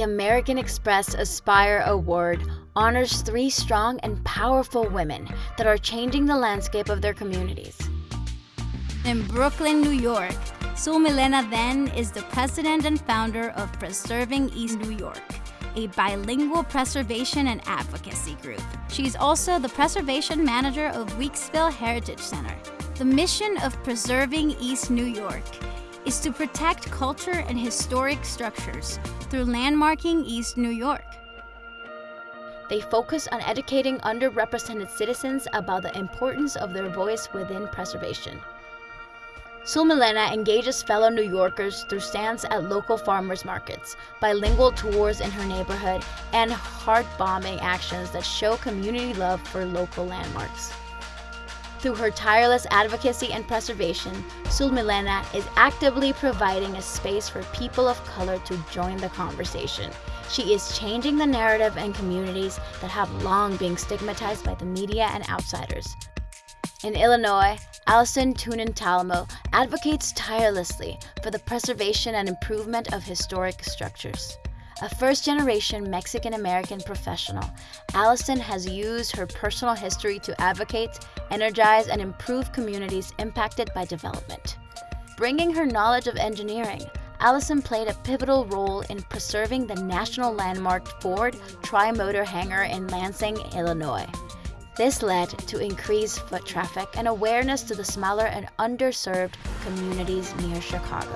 The American Express Aspire Award honors three strong and powerful women that are changing the landscape of their communities. In Brooklyn, New York, Zulmilena Then is the president and founder of Preserving East New York, a bilingual preservation and advocacy group. She's also the preservation manager of Weeksville Heritage Center. The mission of Preserving East New York is to protect culture and historic structures through landmarking East New York. They focus on educating underrepresented citizens about the importance of their voice within preservation. Zulmilena engages fellow New Yorkers through stands at local farmers markets, bilingual tours in her neighborhood, and heart-bombing actions that show community love for local landmarks. Through her tireless advocacy and preservation, Zulmilena is actively providing a space for people of color to join the conversation. She is changing the narrative in communities that have long been stigmatized by the media and outsiders. In Illinois, Allison Tunin Talmo advocates tirelessly for the preservation and improvement of historic structures. A first-generation Mexican-American professional, Allison has used her personal history to advocate, energize, and improve communities impacted by development. Bringing her knowledge of engineering, Allison played a pivotal role in preserving the national landmark Ford Tri-Motor Hangar in Lansing, Illinois. This led to increased foot traffic and awareness to the smaller and underserved communities near Chicago.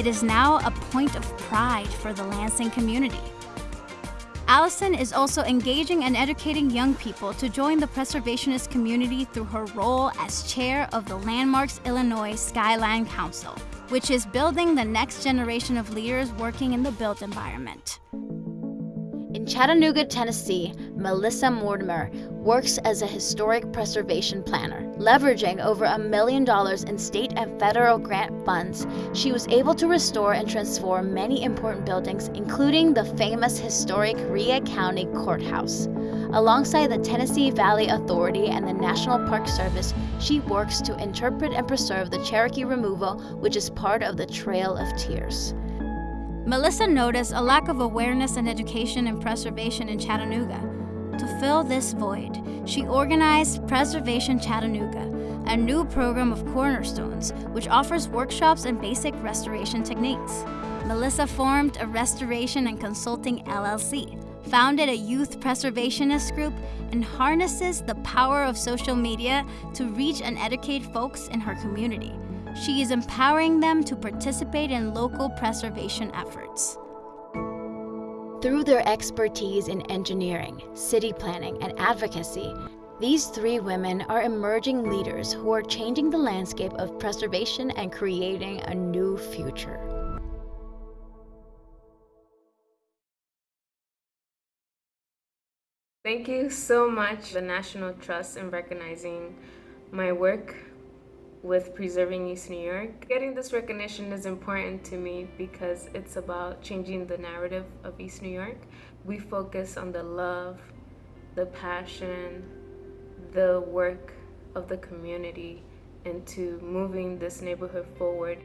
It is now a point of pride for the Lansing community. Allison is also engaging and educating young people to join the preservationist community through her role as chair of the Landmarks Illinois Skyline Council, which is building the next generation of leaders working in the built environment. In Chattanooga, Tennessee, Melissa Mortimer works as a historic preservation planner. Leveraging over a million dollars in state and federal grant funds, she was able to restore and transform many important buildings, including the famous historic Rhea County Courthouse. Alongside the Tennessee Valley Authority and the National Park Service, she works to interpret and preserve the Cherokee removal, which is part of the Trail of Tears. Melissa noticed a lack of awareness and education in preservation in Chattanooga. To fill this void, she organized Preservation Chattanooga, a new program of cornerstones which offers workshops and basic restoration techniques. Melissa formed a restoration and consulting LLC, founded a youth preservationist group, and harnesses the power of social media to reach and educate folks in her community. She is empowering them to participate in local preservation efforts. Through their expertise in engineering, city planning, and advocacy, these three women are emerging leaders who are changing the landscape of preservation and creating a new future. Thank you so much, the National Trust, in recognizing my work with preserving East New York. Getting this recognition is important to me because it's about changing the narrative of East New York. We focus on the love, the passion, the work of the community into moving this neighborhood forward.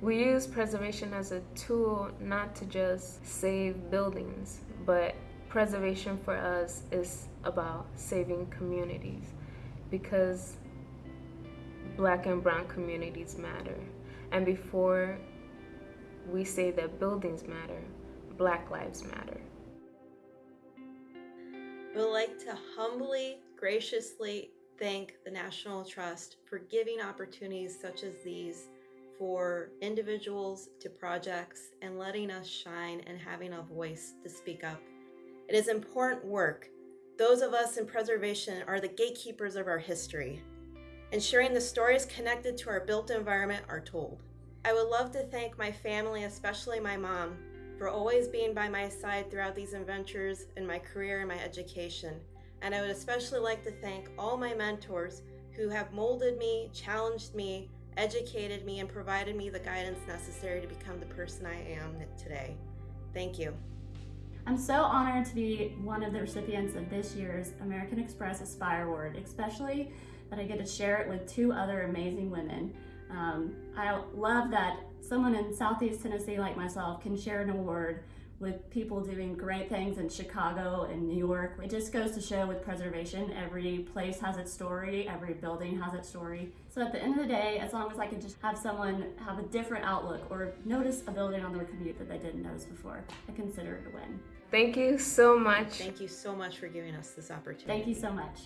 We use preservation as a tool not to just save buildings, but preservation for us is about saving communities because black and brown communities matter. And before we say that buildings matter, black lives matter. We would like to humbly, graciously thank the National Trust for giving opportunities such as these for individuals to projects and letting us shine and having a voice to speak up. It is important work. Those of us in preservation are the gatekeepers of our history ensuring the stories connected to our built environment are told. I would love to thank my family, especially my mom, for always being by my side throughout these adventures in my career and my education. And I would especially like to thank all my mentors who have molded me, challenged me, educated me, and provided me the guidance necessary to become the person I am today. Thank you. I'm so honored to be one of the recipients of this year's American Express Aspire Award, especially that I get to share it with two other amazing women. Um, I love that someone in Southeast Tennessee like myself can share an award with people doing great things in Chicago and New York. It just goes to show with preservation, every place has its story, every building has its story. So at the end of the day, as long as I can just have someone have a different outlook or notice a building on their commute that they didn't notice before, I consider it a win. Thank you so much. Thank you so much for giving us this opportunity. Thank you so much.